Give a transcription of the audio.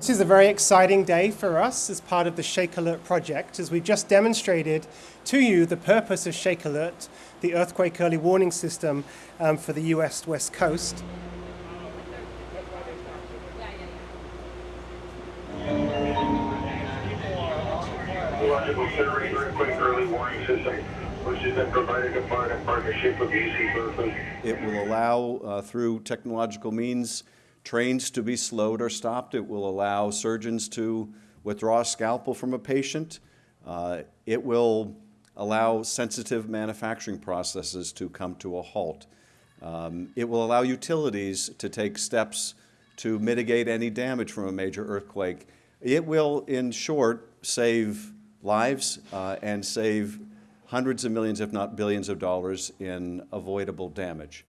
This is a very exciting day for us as part of the ShakeAlert project as we've just demonstrated to you the purpose of ShakeAlert, the earthquake early warning system um, for the US West Coast. It will allow, uh, through technological means, trains to be slowed or stopped. It will allow surgeons to withdraw a scalpel from a patient. Uh, it will allow sensitive manufacturing processes to come to a halt. Um, it will allow utilities to take steps to mitigate any damage from a major earthquake. It will, in short, save lives uh, and save hundreds of millions, if not billions of dollars in avoidable damage.